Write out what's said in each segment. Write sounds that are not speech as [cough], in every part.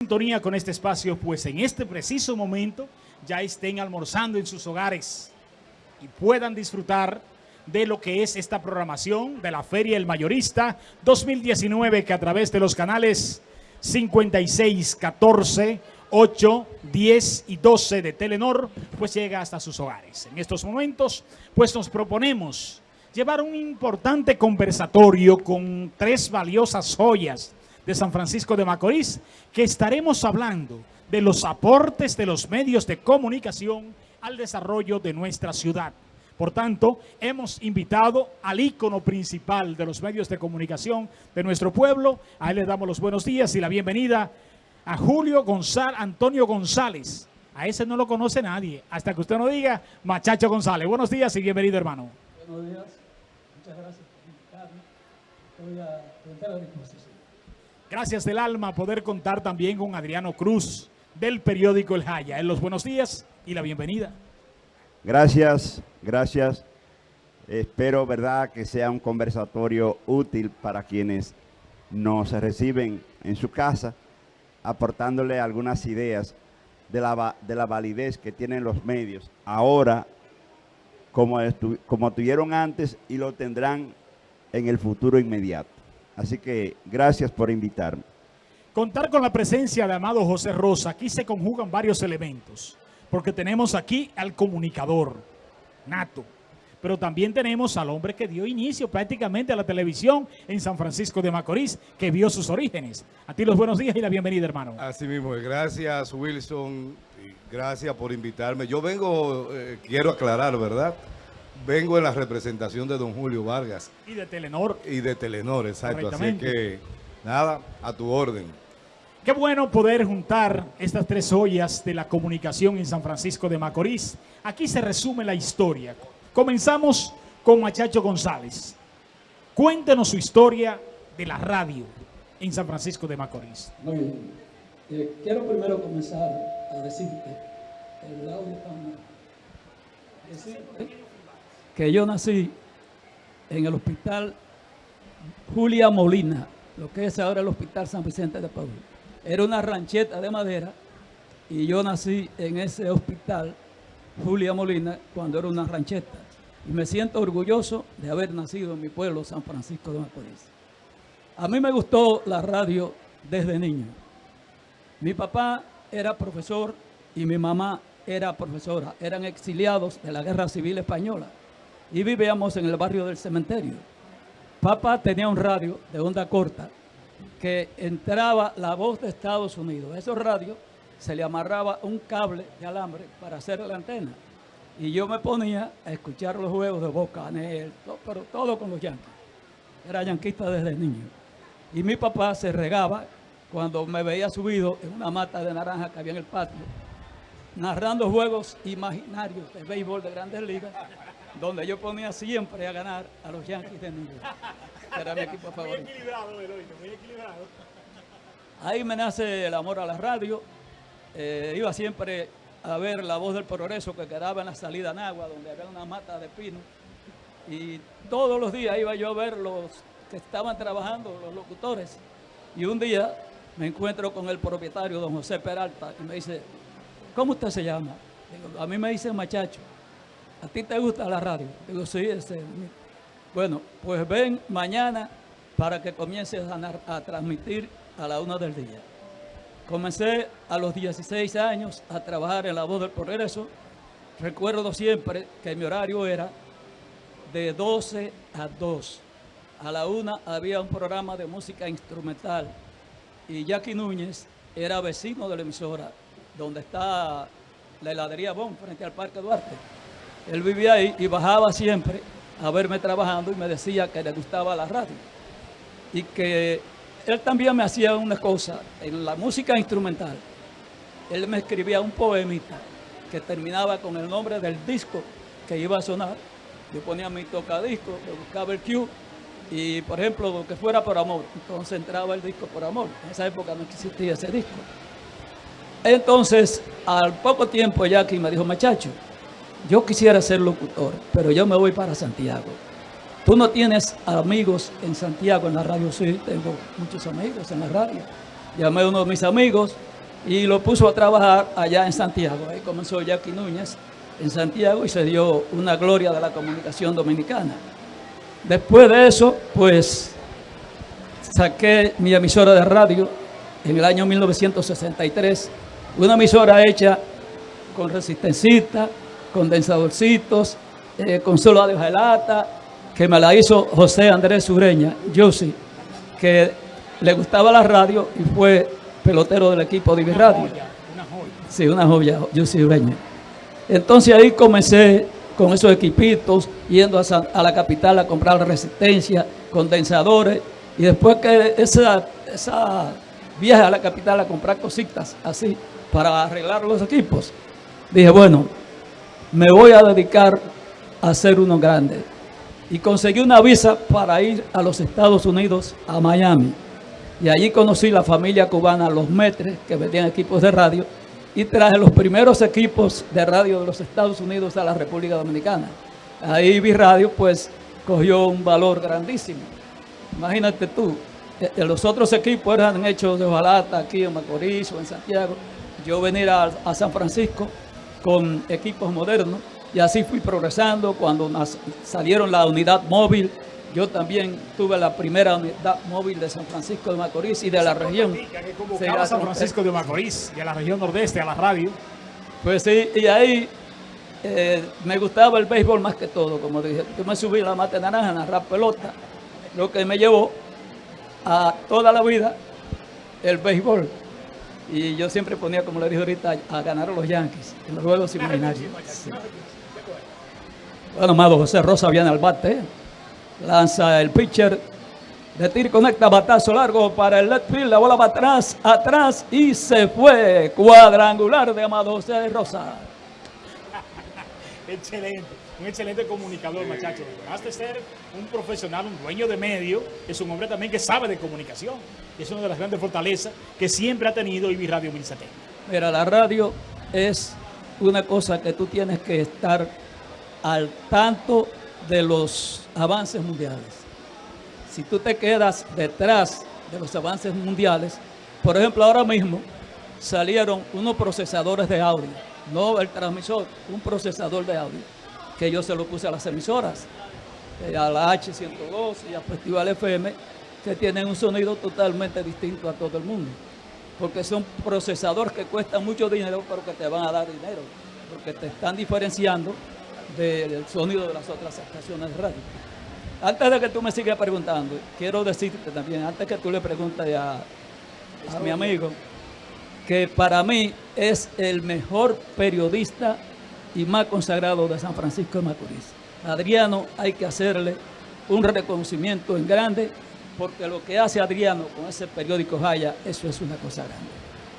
sintonía con este espacio, pues en este preciso momento ya estén almorzando en sus hogares y puedan disfrutar de lo que es esta programación de la Feria El Mayorista 2019 que a través de los canales 56, 14, 8, 10 y 12 de Telenor, pues llega hasta sus hogares. En estos momentos, pues nos proponemos llevar un importante conversatorio con tres valiosas joyas de San Francisco de Macorís, que estaremos hablando de los aportes de los medios de comunicación al desarrollo de nuestra ciudad. Por tanto, hemos invitado al ícono principal de los medios de comunicación de nuestro pueblo. A él le damos los buenos días y la bienvenida a Julio González, Antonio González. A ese no lo conoce nadie, hasta que usted no diga Machacho González. Buenos días y bienvenido, hermano. Buenos días, muchas gracias por invitarme. A a disposición. Gracias del alma poder contar también con Adriano Cruz del periódico El Jaya. En los buenos días y la bienvenida. Gracias, gracias. Espero, verdad, que sea un conversatorio útil para quienes nos reciben en su casa, aportándole algunas ideas de la, de la validez que tienen los medios ahora, como, como tuvieron antes y lo tendrán en el futuro inmediato. Así que gracias por invitarme. Contar con la presencia de Amado José Rosa, aquí se conjugan varios elementos, porque tenemos aquí al comunicador, nato, pero también tenemos al hombre que dio inicio prácticamente a la televisión en San Francisco de Macorís, que vio sus orígenes. A ti los buenos días y la bienvenida, hermano. Así mismo, gracias Wilson, gracias por invitarme. Yo vengo, eh, quiero aclarar, ¿verdad?, vengo en la representación de don Julio Vargas. Y de Telenor. Y de Telenor, exacto. Así que, nada, a tu orden. Qué bueno poder juntar estas tres ollas de la comunicación en San Francisco de Macorís. Aquí se resume la historia. Comenzamos con Machacho González. Cuéntenos su historia de la radio en San Francisco de Macorís. Muy bien. Eh, quiero primero comenzar a decirte el audio decirte que yo nací en el hospital Julia Molina, lo que es ahora el hospital San Vicente de Paúl. Era una rancheta de madera y yo nací en ese hospital Julia Molina cuando era una rancheta. Y me siento orgulloso de haber nacido en mi pueblo, San Francisco de Macorís. A mí me gustó la radio desde niño. Mi papá era profesor y mi mamá era profesora. Eran exiliados de la Guerra Civil Española y vivíamos en el barrio del cementerio. Papá tenía un radio de onda corta que entraba la voz de Estados Unidos. A esos radios se le amarraba un cable de alambre para hacer la antena. Y yo me ponía a escuchar los juegos de Boca, todo, pero todo con los yanquis. Era yanquista desde niño. Y mi papá se regaba cuando me veía subido en una mata de naranja que había en el patio, narrando juegos imaginarios de béisbol de grandes ligas donde yo ponía siempre a ganar a los Yankees de New York. Era mi equipo favorito. Muy equilibrado, muy equilibrado. Ahí me nace el amor a la radio. Eh, iba siempre a ver la voz del progreso que quedaba en la salida en agua, donde había una mata de pino. Y todos los días iba yo a ver los que estaban trabajando, los locutores. Y un día me encuentro con el propietario, don José Peralta, y me dice, ¿cómo usted se llama? Digo, a mí me dice machacho. ¿A ti te gusta la radio? Digo, sí, ese. Bueno, pues ven mañana para que comiences a, transmitir a la una del día. Comencé a los 16 años a trabajar en La Voz del Progreso. Recuerdo siempre que mi horario era de 12 a 2. A la una había un programa de música instrumental y Jackie Núñez era vecino de la emisora donde está la heladería Bon frente al Parque Duarte. Él vivía ahí y bajaba siempre a verme trabajando y me decía que le gustaba la radio. Y que él también me hacía una cosa, en la música instrumental, él me escribía un poemita que terminaba con el nombre del disco que iba a sonar. Yo ponía mi tocadisco, buscaba el cue y, por ejemplo, que fuera por amor. Entonces entraba el disco por amor. En esa época no existía ese disco. Entonces, al poco tiempo Jackie me dijo, muchacho, yo quisiera ser locutor, pero yo me voy para Santiago. Tú no tienes amigos en Santiago en la radio, sí, tengo muchos amigos en la radio. Llamé a uno de mis amigos y lo puso a trabajar allá en Santiago. Ahí comenzó Jackie Núñez en Santiago y se dio una gloria de la comunicación dominicana. Después de eso, pues saqué mi emisora de radio en el año 1963, una emisora hecha con resistencita, condensadorcitos, eh, con solo de lata, que me la hizo José Andrés Ureña, yo sí, que le gustaba la radio y fue pelotero del equipo de Radio. Una joya, Sí, una joya, yo sí Ureña. Entonces ahí comencé con esos equipitos, yendo a, la capital a comprar resistencia, condensadores, y después que esa, esa viaje a la capital a comprar cositas así para arreglar los equipos, dije, bueno, me voy a dedicar a ser uno grande. Y conseguí una visa para ir a los Estados Unidos, a Miami. Y allí conocí la familia cubana Los Metres, que vendían equipos de radio, y traje los primeros equipos de radio de los Estados Unidos a la República Dominicana. Ahí vi radio, pues cogió un valor grandísimo. Imagínate tú, eh, eh, los otros equipos eran hechos de Ojalata, aquí en Macorís o en Santiago. Yo venir a, a San Francisco con equipos modernos y así fui progresando. Cuando salieron la unidad móvil, yo también tuve la primera unidad móvil de San Francisco de Macorís y de la región. Que a San Francisco de Macorís y a la región nordeste, a la radio. Pues sí, y ahí eh, me gustaba el béisbol más que todo, como dije. Yo me subí a la mate naranja, a narrar pelota, lo que me llevó a toda la vida el béisbol. Y yo siempre ponía, como le dije ahorita, a ganar a los Yankees en los juegos imaginarios. Bueno, amado José Rosa viene al bate. Lanza el pitcher. De tir conecta batazo largo para el left field. La bola va atrás, atrás y se fue. Cuadrangular de Amado José Rosa. [laughs] Excelente un excelente comunicador, muchacho. Además de ser un profesional, un dueño de medio, es un hombre también que sabe de comunicación. Es una de las grandes fortalezas que siempre ha tenido IBI Radio 1070. Mira, la radio es una cosa que tú tienes que estar al tanto de los avances mundiales. Si tú te quedas detrás de los avances mundiales, por ejemplo, ahora mismo salieron unos procesadores de audio, no el transmisor, un procesador de audio que yo se lo puse a las emisoras, eh, a la H102 y a Festival FM, que tienen un sonido totalmente distinto a todo el mundo. Porque son procesadores que cuestan mucho dinero, pero que te van a dar dinero, porque te están diferenciando del sonido de las otras estaciones de radio. Antes de que tú me sigas preguntando, quiero decirte también, antes que tú le preguntes a, a mi amigo, que para mí es el mejor periodista y más consagrado de San Francisco de Macorís. Adriano hay que hacerle un reconocimiento en grande porque lo que hace Adriano con ese periódico Jaya, eso es una cosa grande.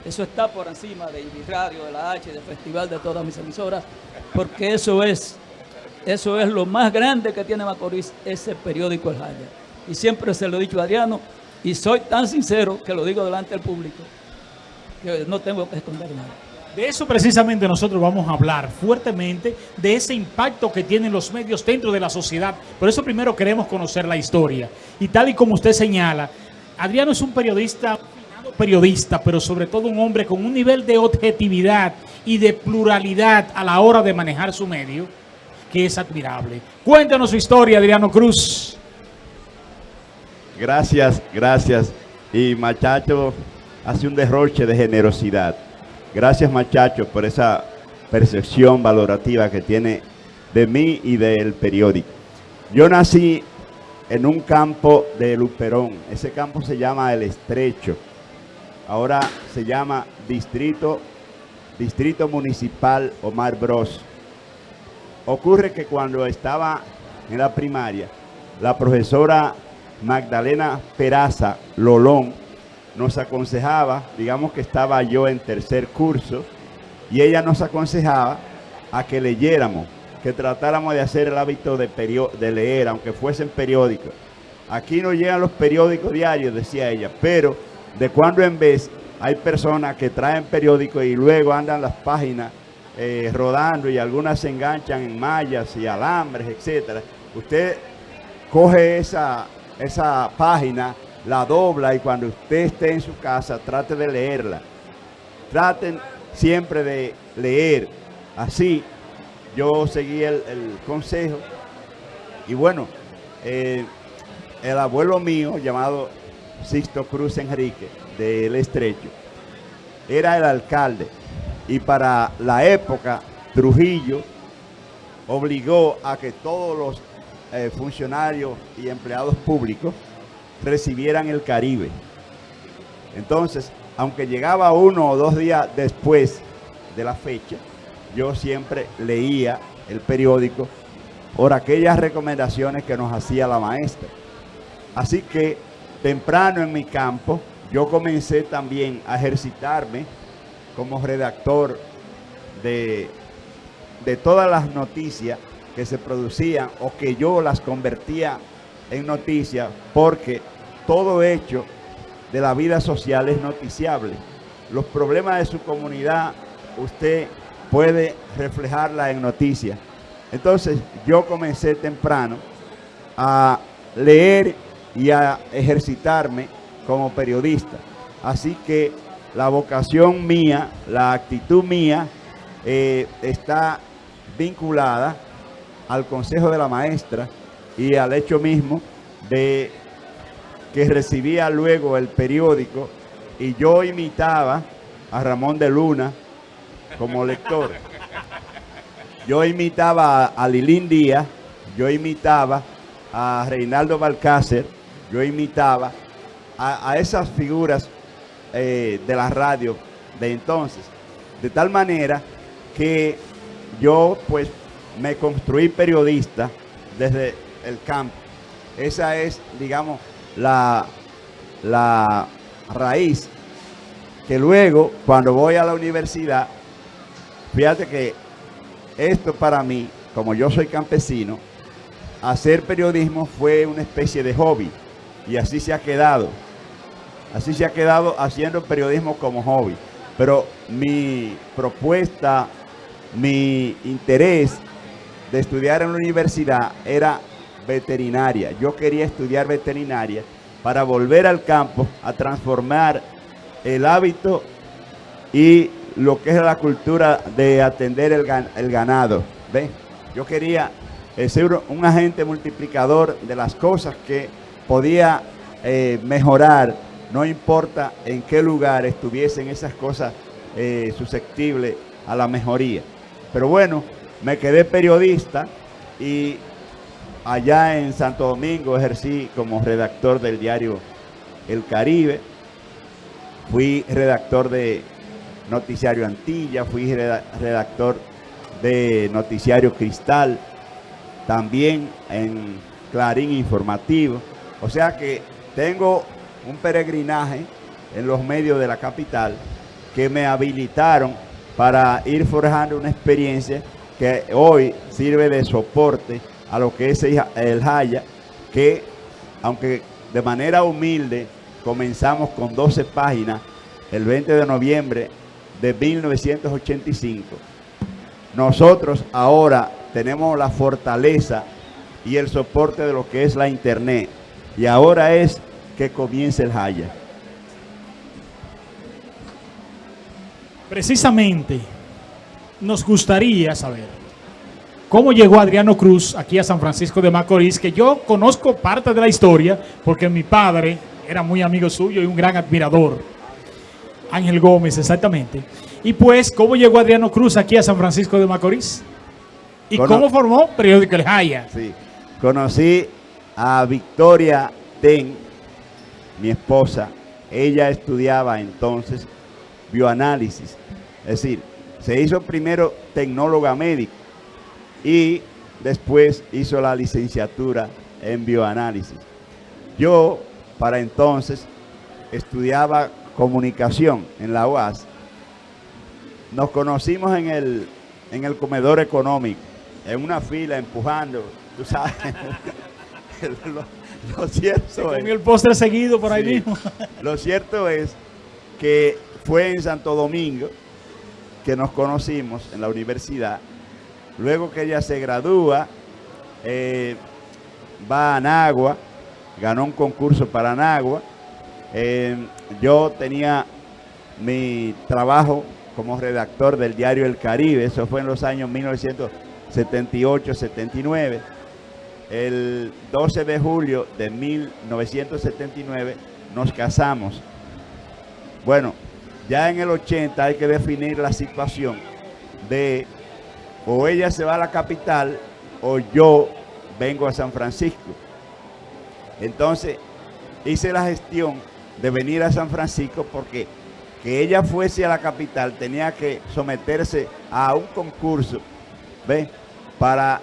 Eso está por encima de Radio, de la H, del Festival, de todas mis emisoras, porque eso es, eso es lo más grande que tiene Macorís, ese periódico Jaya. Y siempre se lo he dicho a Adriano, y soy tan sincero que lo digo delante del público, que no tengo que esconder nada. De eso precisamente nosotros vamos a hablar fuertemente, de ese impacto que tienen los medios dentro de la sociedad. Por eso primero queremos conocer la historia. Y tal y como usted señala, Adriano es un periodista, periodista, pero sobre todo un hombre con un nivel de objetividad y de pluralidad a la hora de manejar su medio, que es admirable. Cuéntanos su historia, Adriano Cruz. Gracias, gracias. Y Machacho hace un derroche de generosidad. Gracias muchachos por esa percepción valorativa que tiene de mí y del periódico. Yo nací en un campo de Luperón. Ese campo se llama El Estrecho. Ahora se llama Distrito, Distrito Municipal Omar Bros. Ocurre que cuando estaba en la primaria, la profesora Magdalena Peraza Lolón nos aconsejaba, digamos que estaba yo en tercer curso, y ella nos aconsejaba a que leyéramos, que tratáramos de hacer el hábito de, leer, aunque fuesen periódicos. Aquí no llegan los periódicos diarios, decía ella, pero de cuando en vez hay personas que traen periódicos y luego andan las páginas eh, rodando y algunas se enganchan en mallas y alambres, etcétera. Usted coge esa, esa página la dobla y cuando usted esté en su casa trate de leerla. traten siempre de leer. Así yo seguí el, consejo y bueno, eh, el abuelo mío llamado Sixto Cruz Enrique del Estrecho era el alcalde y para la época Trujillo obligó a que todos los eh, funcionarios y empleados públicos recibieran el Caribe. Entonces, aunque llegaba uno o dos días después de la fecha, yo siempre leía el periódico por aquellas recomendaciones que nos hacía la maestra. Así que temprano en mi campo, yo comencé también a ejercitarme como redactor de, de todas las noticias que se producían o que yo las convertía en noticias porque todo hecho de la vida social es noticiable. Los problemas de su comunidad usted puede reflejarla en noticias. Entonces yo comencé temprano a leer y a ejercitarme como periodista. Así que la vocación mía, la actitud mía eh, está vinculada al consejo de la maestra y al hecho mismo de que recibía luego el periódico y yo imitaba a Ramón de Luna como lector. Yo imitaba a Lilín Díaz, yo imitaba a Reinaldo Balcácer, yo imitaba a, esas figuras eh, de la radio de entonces. De tal manera que yo pues me construí periodista desde el campo. Esa es, digamos, la, la raíz que luego, cuando voy a la universidad, fíjate que esto para mí, como yo soy campesino, hacer periodismo fue una especie de hobby y así se ha quedado. Así se ha quedado haciendo periodismo como hobby. Pero mi propuesta, mi interés de estudiar en la universidad era veterinaria. Yo quería estudiar veterinaria para volver al campo a transformar el hábito y lo que es la cultura de atender el, ganado. ¿Ve? Yo quería ser un agente multiplicador de las cosas que podía eh, mejorar, no importa en qué lugar estuviesen esas cosas eh, susceptibles a la mejoría. Pero bueno, me quedé periodista y allá en Santo Domingo ejercí como redactor del diario El Caribe, fui redactor de Noticiario Antilla, fui redactor de Noticiario Cristal, también en Clarín Informativo. O sea que tengo un peregrinaje en los medios de la capital que me habilitaron para ir forjando una experiencia que hoy sirve de soporte a lo que es el Jaya, que aunque de manera humilde comenzamos con 12 páginas el 20 de noviembre de 1985, nosotros ahora tenemos la fortaleza y el soporte de lo que es la internet. Y ahora es que comience el Jaya. Precisamente, nos gustaría saber cómo llegó Adriano Cruz aquí a San Francisco de Macorís, que yo conozco parte de la historia porque mi padre era muy amigo suyo y un gran admirador. Ángel Gómez, exactamente. Y pues, ¿cómo llegó Adriano Cruz aquí a San Francisco de Macorís? ¿Y cómo formó Periódico El Jaya? Sí, conocí a Victoria Ten, mi esposa. Ella estudiaba entonces bioanálisis. Es decir, se hizo primero tecnóloga médica y después hizo la licenciatura en bioanálisis. Yo, para entonces, estudiaba comunicación en la UAS. Nos conocimos en el, en el comedor económico, en una fila, empujando, tú sabes. [laughs] lo, cierto es... el postre seguido por ahí mismo. [laughs] lo cierto es que fue en Santo Domingo que nos conocimos en la universidad. Luego que ella se gradúa, eh, va a Nagua, ganó un concurso para Nagua. Eh, yo tenía mi trabajo como redactor del diario El Caribe, eso fue en los años 1978-79. El 12 de julio de 1979 nos casamos. Bueno, ya en el 80 hay que definir la situación de o ella se va a la capital o yo vengo a San Francisco. Entonces hice la gestión de venir a San Francisco porque que ella fuese a la capital tenía que someterse a un concurso ¿ve? para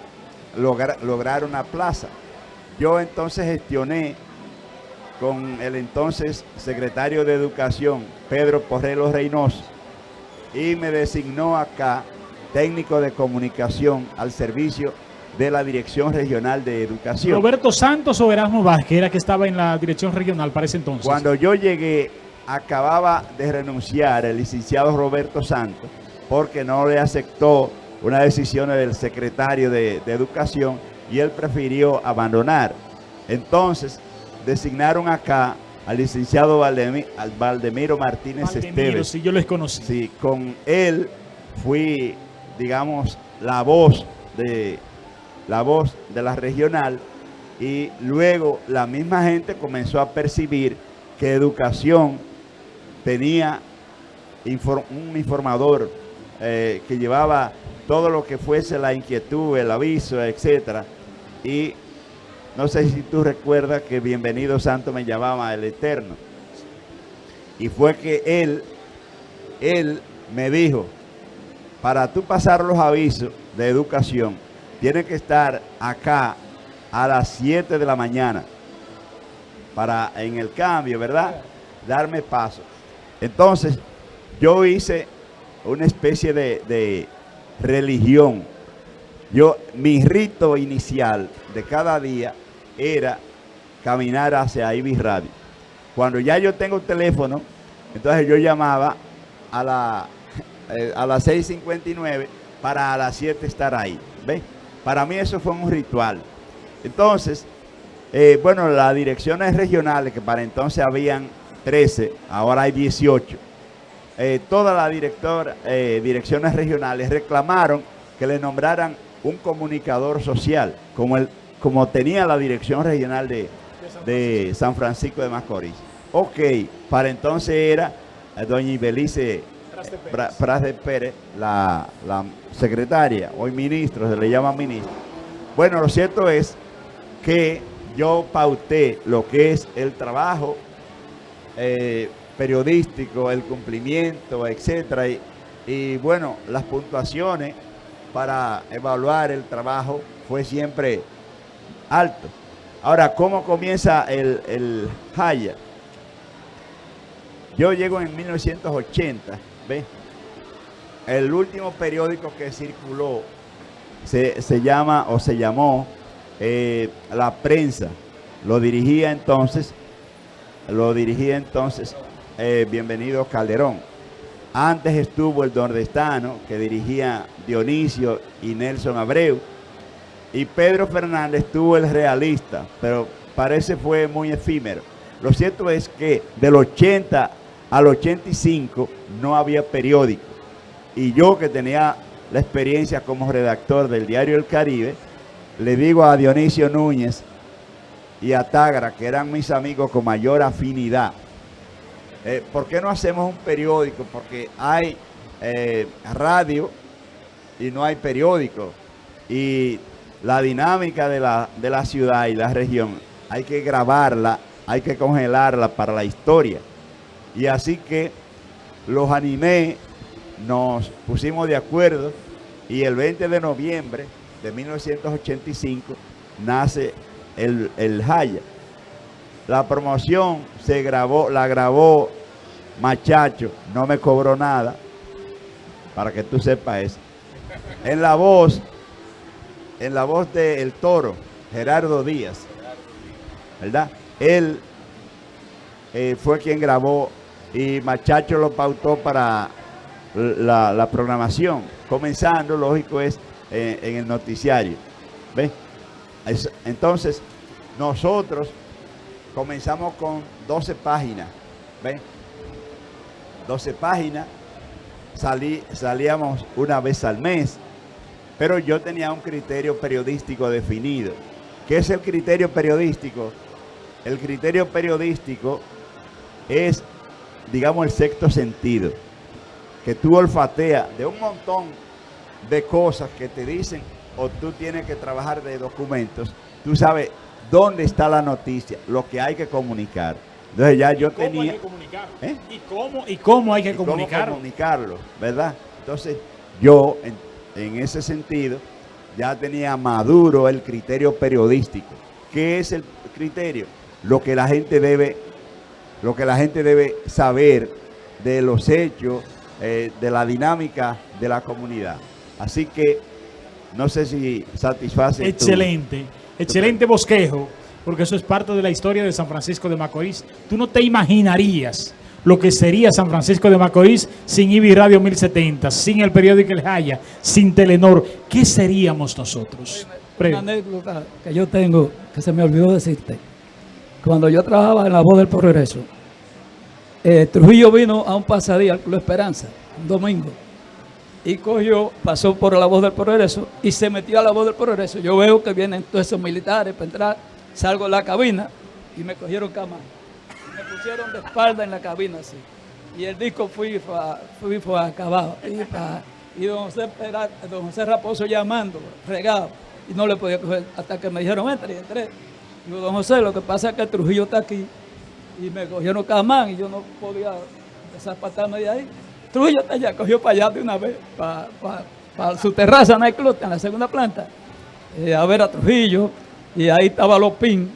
lograr, lograr una plaza. Yo entonces gestioné con el entonces secretario de Educación, Pedro Porrelo Reynoso, y me designó acá técnico de comunicación al servicio de la Dirección Regional de Educación. Roberto Santos o Erasmo Vázquez era que estaba en la Dirección Regional para ese entonces. Cuando yo llegué, acababa de renunciar el licenciado Roberto Santos porque no le aceptó una decisión del secretario de, Educación y él prefirió abandonar. Entonces, designaron acá al licenciado Valdemiro, Martínez Valdemiro, Sí, yo les conocí. Sí, con él fui, digamos, la voz de la voz de la regional y luego la misma gente comenzó a percibir que educación tenía un informador eh, que llevaba todo lo que fuese la inquietud, el aviso, etcétera. Y no sé si tú recuerdas que Bienvenido Santo me llamaba el Eterno. Y fue que él, él me dijo, para tú pasar los avisos de educación, tienes que estar acá a las 7 de la mañana para en el cambio, ¿verdad? Darme paso. Entonces, yo hice una especie de, religión. Yo, mi rito inicial de cada día era caminar hacia Ibis Radio. Cuando ya yo tengo teléfono, entonces yo llamaba a, la, eh, a las 6.59 para a las 7 estar ahí. ¿Ve? Para mí eso fue un ritual. Entonces, eh, bueno, las direcciones regionales, que para entonces habían 13, ahora hay 18 eh, todas las direcciones regionales reclamaron que le nombraran un comunicador social, como, el, como tenía la dirección regional de, de San Francisco de Macorís. Ok, para entonces era doña Ibelice Pras de Pérez, la, la, secretaria, hoy ministro, se le llama ministro. Bueno, lo cierto es que yo pauté lo que es el trabajo eh, periodístico, el cumplimiento, etcétera. Y, bueno, las puntuaciones para evaluar el trabajo fue siempre alto. Ahora, ¿cómo comienza el, el Haya? Yo llego en 1980, El último periódico que circuló se, llama o se llamó eh, La Prensa. Lo dirigía entonces, lo dirigía entonces eh, bienvenido Calderón. Antes estuvo el nordestano que dirigía Dionisio y Nelson Abreu. Y Pedro Fernández tuvo el realista, pero parece fue muy efímero. Lo cierto es que del 80 al 85 no había periódico. Y yo que tenía la experiencia como redactor del diario El Caribe, le digo a Dionisio Núñez y a Tagra, que eran mis amigos con mayor afinidad, eh, ¿Por qué no hacemos un periódico? Porque hay eh, radio y no hay periódico. Y la dinámica de la, de la ciudad y la región hay que grabarla, hay que congelarla para la historia. Y así que los animé, nos pusimos de acuerdo y el 20 de noviembre de 1985 nace el, el Jaya. La promoción se grabó, la grabó Machacho, no me cobró nada, para que tú sepas eso. En la voz, en la voz del El Toro, Gerardo Díaz, ¿verdad? Él eh, fue quien grabó y Machacho lo pautó para la, programación, comenzando, lógico, es eh, en el noticiario. ¿Ves? Entonces, nosotros comenzamos con 12 páginas. ¿Ven? 12 páginas, salí, salíamos una vez al mes, pero yo tenía un criterio periodístico definido. ¿Qué es el criterio periodístico? El criterio periodístico es, digamos, el sexto sentido, que tú olfateas de un montón de cosas que te dicen o tú tienes que trabajar de documentos, tú sabes dónde está la noticia, lo que hay que comunicar. Entonces ya yo ¿Cómo hay tenía... que comunicar? ¿Eh? ¿Y cómo, y cómo hay que y cómo comunicar? comunicarlo, ¿verdad? Entonces, yo en, en ese sentido ya tenía maduro el criterio periodístico. ¿Qué es el criterio? Lo que la gente debe, lo que la gente debe saber de los hechos, eh, de la dinámica de la comunidad. Así que no sé si satisface. tu- Excelente, excelente bosquejo, porque eso es parte de la historia de San Francisco de Macorís. Tú no te imaginarías lo que sería San Francisco de Macorís sin IBI Radio 1070, sin el periódico El Jaya, sin Telenor. ¿Qué seríamos nosotros? Una anécdota que yo tengo, que se me olvidó decirte. Cuando yo trabajaba en la voz del progreso, eh, Trujillo vino a un pasadía al Club Esperanza, un domingo, y cogió, pasó por la voz del progreso y se metió a la voz del progreso. Yo veo que vienen todos esos militares para entrar, salgo de la cabina y me cogieron cama. Me pusieron de espalda en la cabina así. Y el disco fui, fui, fue acabado. Y, don, José, don José Raposo llamando, regado. Y no le podía coger hasta que me dijeron, entra y entré. Digo, don José, lo que pasa es que Trujillo está aquí. Y me cogieron camán y yo no podía desapatarme de ahí. Trujillo está allá, cogió para allá de una vez, para su terraza nightclub en la segunda planta, eh, a ver a Trujillo. Y ahí estaba Lopín,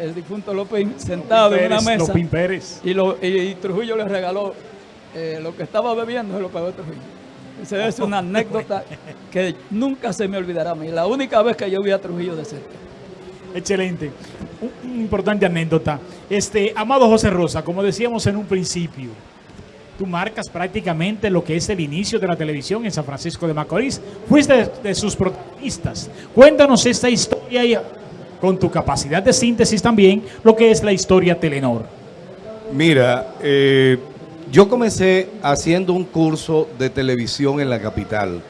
el difunto Lopín, sentado en una mesa. Lopín Pérez. Y, lo, y, y Trujillo le regaló eh, lo que estaba bebiendo, se lo pagó Trujillo. Esa es una anécdota que nunca se me olvidará a mí. La única vez que yo vi a Trujillo de cerca. Excelente. Un- Una importante anécdota. Este, amado José Rosa, como decíamos en un principio, tú marcas prácticamente lo que es el inicio de la televisión en San Francisco de Macorís. Fuiste de, de sus protagonistas. Cuéntanos esta historia y con tu capacidad de síntesis también, lo que es la historia Telenor. Mira, eh, yo comencé haciendo un curso de televisión en la capital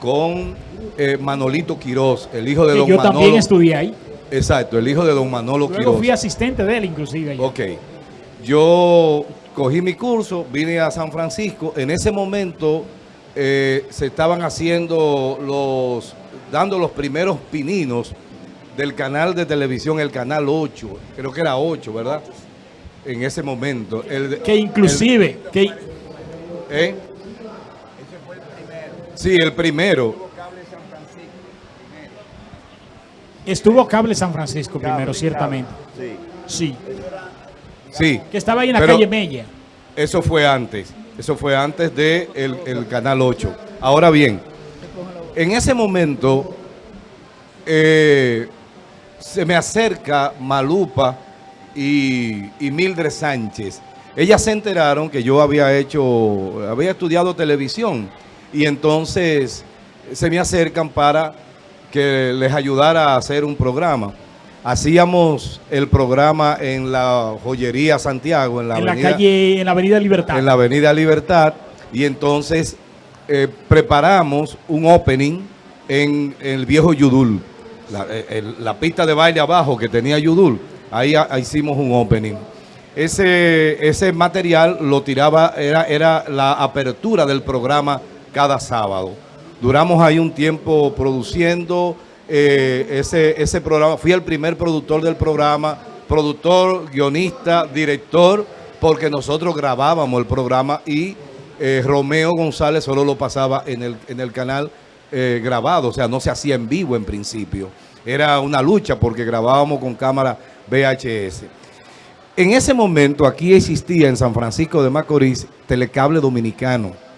con eh, Manolito Quirós, el hijo de Que don yo Manolo. también estudié ahí. Exacto, el hijo de don Manolo Luego Quirós. fui asistente de él inclusive. allá. Ok. Yo cogí mi curso, vine a San Francisco. En ese momento eh, se estaban haciendo los, dando los primeros pininos del canal de televisión, el canal 8. Creo que era 8, ¿verdad? En ese momento. El, Que inclusive, que el- ¿eh? Sí, el primero. Estuvo Cable San Francisco primero, ciertamente. cable, Sí. sí. Sí. Que estaba ahí en la calle Mella. Eso fue antes. Eso fue antes de el, el Canal 8. Ahora bien, en ese momento eh, se me acerca Malupa y, y Mildred Sánchez. Ellas se enteraron que yo había hecho, había estudiado televisión y entonces se me acercan para que les ayudara a hacer un programa. Hacíamos el programa en la joyería Santiago, en la en la avenida calle, en la avenida Libertad. en la Avenida Libertad y entonces eh, preparamos un opening en, el viejo Yudul, la, eh, el- la pista de baile abajo que tenía Yudul, ahí, ah, hicimos un opening. Ese, ese material lo tiraba, era, era la apertura del programa cada sábado. Duramos ahí un tiempo produciendo eh, ese, ese programa. Fui el primer productor del programa, productor, guionista, director, porque nosotros grabábamos el programa y eh, Romeo González solo lo pasaba en el, en el canal eh, grabado, o sea, no se hacía en vivo en principio. Era una lucha porque grabábamos con cámara VHS. En ese momento aquí existía en San Francisco de Macorís Telecable Dominicano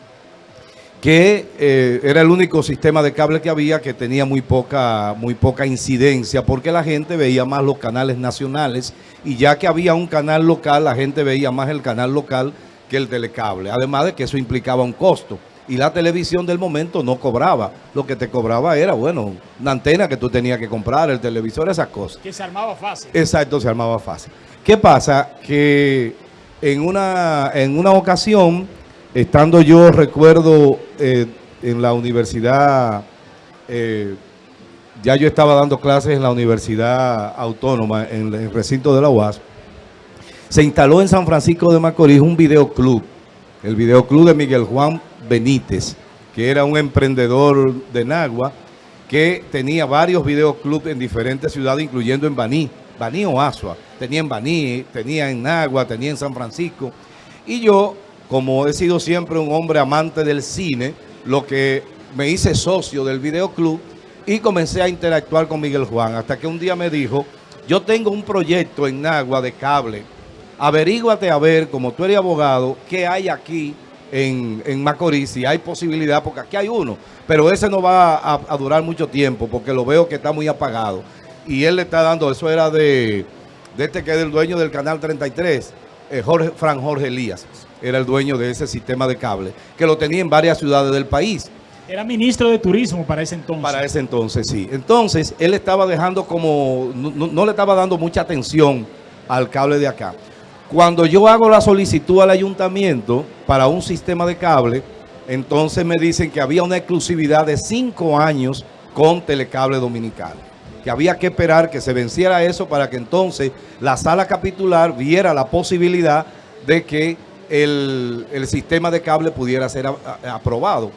que eh, era el único sistema de cable que había que tenía muy poca, muy poca incidencia porque la gente veía más los canales nacionales y ya que había un canal local, la gente veía más el canal local que el telecable. Además de que eso implicaba un costo y la televisión del momento no cobraba. Lo que te cobraba era, bueno, una antena que tú tenías que comprar, el televisor, esas cosas. Que se armaba fácil. Exacto, se armaba fácil. ¿Qué pasa? Que en una, en una ocasión estando yo, recuerdo, eh, en la universidad, eh, ya yo estaba dando clases en la Universidad Autónoma, en el recinto de la UAS, se instaló en San Francisco de Macorís un videoclub, el videoclub de Miguel Juan Benítez, que era un emprendedor de Nagua, que tenía varios videoclubs en diferentes ciudades, incluyendo en Baní, Baní o Asua. Tenía en Baní, tenía en Nagua, tenía en San Francisco. Y yo, como he sido siempre un hombre amante del cine, lo que me hice socio del videoclub y comencé a interactuar con Miguel Juan, hasta que un día me dijo, yo tengo un proyecto en Nagua de cable, averíguate a ver, como tú eres abogado, qué hay aquí en, en Macorís, si hay posibilidad, porque aquí hay uno, pero ese no va a, a durar mucho tiempo, porque lo veo que está muy apagado. Y él le está dando, eso era de, de este que es el dueño del Canal 33, eh, Jorge, Fran Jorge Elías, era el dueño de ese sistema de cable, que lo tenía en varias ciudades del país. Era ministro de Turismo para ese entonces. Para ese entonces, sí. Entonces, él estaba dejando como, no, no- no le estaba dando mucha atención al cable de acá. Cuando yo hago la solicitud al ayuntamiento para un sistema de cable, entonces me dicen que había una exclusividad de cinco años con Telecable Dominicano. Que había que esperar que se venciera eso para que entonces la sala capitular viera la posibilidad de que el, el sistema de cable pudiera ser aprobado.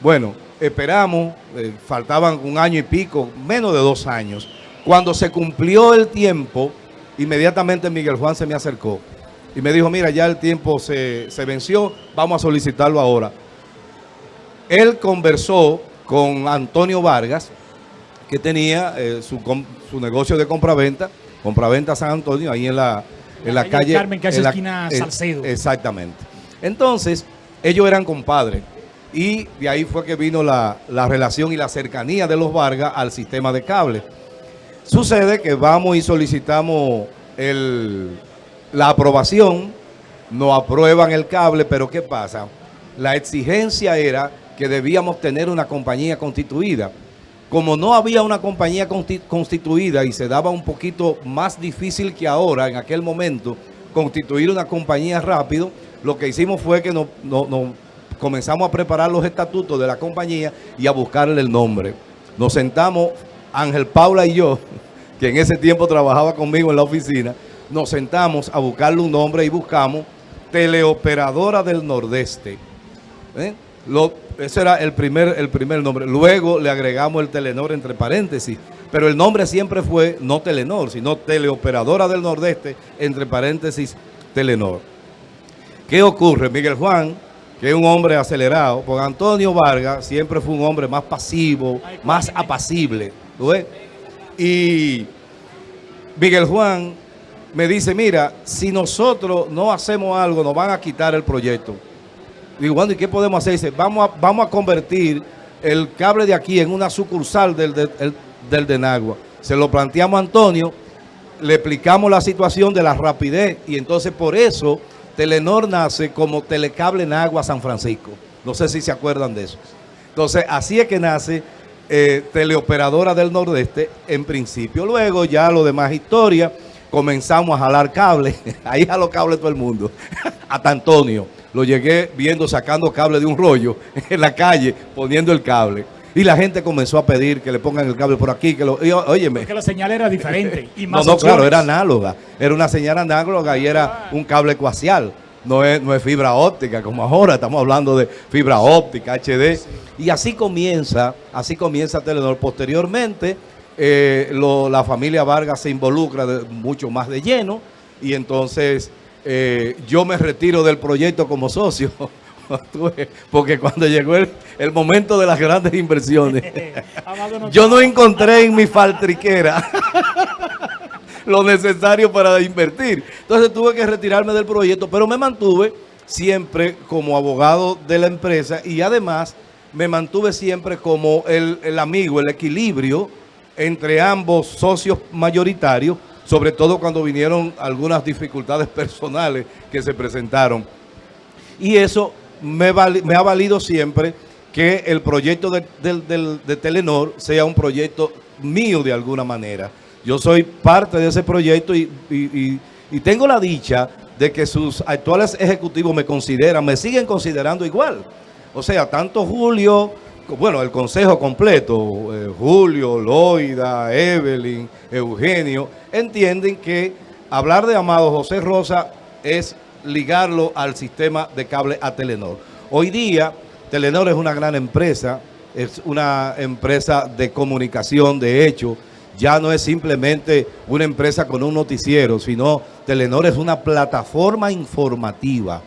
Bueno, esperamos, eh, faltaban un año y pico, menos de dos años. Cuando se cumplió el tiempo, inmediatamente Miguel Juan se me acercó y me dijo, mira, ya el tiempo se, se venció, vamos a solicitarlo ahora. Él conversó con Antonio Vargas, que tenía eh, su, su negocio de compraventa, compraventa San Antonio, ahí en la, en la, La calle calle... Carmen, en la- esquina eh, Salcedo. Exactamente. Entonces, ellos eran compadres. Y de ahí fue que vino la, la relación y la cercanía de los Vargas al sistema de cable. Sucede que vamos y solicitamos el- la aprobación, nos aprueban el cable, pero ¿qué pasa? La exigencia era que debíamos tener una compañía constituida. Como no había una compañía consti- constituida y se daba un poquito más difícil que ahora, en aquel momento, constituir una compañía rápido, lo que hicimos fue que nos comenzamos a preparar los estatutos de la compañía y a buscarle el nombre. Nos sentamos, Ángel Paula y yo, [laughs] que en ese tiempo trabajaba conmigo en la oficina, nos sentamos a buscarle un nombre y buscamos Teleoperadora del Nordeste. ¿Eh? Lo- ese era el primer, el primer nombre. Luego le agregamos el Telenor entre paréntesis. Pero el nombre siempre fue no Telenor, sino Teleoperadora del Nordeste, entre paréntesis Telenor. ¿Qué ocurre? Miguel Juan, que es un hombre acelerado, porque Antonio Vargas siempre fue un hombre más pasivo, más apacible. ¿tú ves? Y Miguel Juan me dice, mira, si nosotros no hacemos algo, nos van a quitar el proyecto. Digo, ¿y qué podemos hacer? Dice, vamos a, vamos a convertir el cable de aquí en una sucursal del de, el- del de Nagua. Se lo planteamos a Antonio, le explicamos la situación de la rapidez y entonces por eso Telenor nace como Telecable Nagua San Francisco. No sé si se acuerdan de eso. Entonces, así es que nace eh, Teleoperadora del Nordeste en principio. Luego ya lo demás historia, comenzamos a jalar cables. [laughs] Ahí jaló cables todo el mundo. [laughs] Hasta Antonio. Lo llegué viendo sacando cable de un rollo [laughs] en la calle, poniendo el cable. Y la gente comenzó a pedir que le pongan el cable por aquí. Que lo, y, óyeme, Porque la señal era diferente. Y no, más no, claro, opciones. era análoga. Era una señal análoga y era un cable coaxial. No es, no es fibra óptica como ahora, estamos hablando de fibra óptica, HD. Y así comienza, así comienza Telenor. Posteriormente, eh, lo- la familia Vargas se involucra de- mucho más de lleno y entonces eh, yo me retiro del proyecto como socio. [laughs] Porque cuando llegó el, el momento de las grandes inversiones, [laughs] yo no encontré en mi faltriquera [laughs] lo necesario para invertir. Entonces tuve que retirarme del proyecto, pero me mantuve siempre como abogado de la empresa y además me mantuve siempre como el, el amigo, el equilibrio entre ambos socios mayoritarios, sobre todo cuando vinieron algunas dificultades personales que se presentaron. Y eso me, ha valido siempre que el proyecto de, Telenor sea un proyecto mío de alguna manera. Yo soy parte de ese proyecto y- y tengo la dicha de que sus actuales ejecutivos me consideran, me siguen considerando igual. O sea, tanto Julio, bueno, el consejo completo, eh, Julio, Loida, Evelyn, Eugenio, entienden que hablar de Amado José Rosa es ligarlo al sistema de cable a Telenor. Hoy día, Telenor es una gran empresa, es una empresa de comunicación, de hecho, ya no es simplemente una empresa con un noticiero, sino Telenor es una plataforma informativa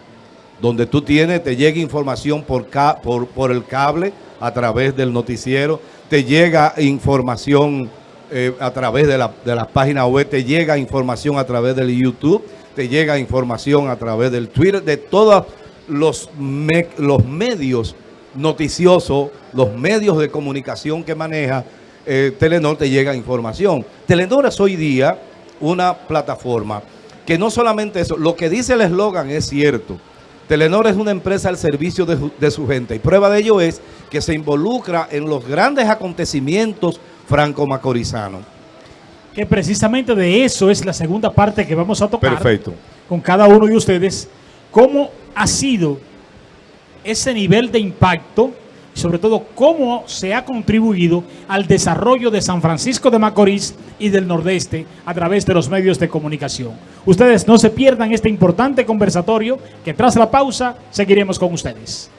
donde tú tienes, te llega información por, por, por el cable a través del noticiero, te llega información eh, a través de la, de las páginas web, te llega información a través del YouTube, te llega información a través del Twitter, de todos los, los medios noticiosos, los medios de comunicación que maneja eh, Telenor, te llega información. Telenor es hoy día una plataforma que no solamente eso, lo que dice el eslogan es cierto. Telenor es una empresa al servicio de, de, su gente y prueba de ello es que se involucra en los grandes acontecimientos franco-macorizanos. Que precisamente de eso es la segunda parte que vamos a tocar Perfecto. con cada uno de ustedes. ¿Cómo ha sido ese nivel de impacto sobre todo cómo se ha contribuido al desarrollo de San Francisco de Macorís y del Nordeste a través de los medios de comunicación. Ustedes no se pierdan este importante conversatorio que tras la pausa seguiremos con ustedes.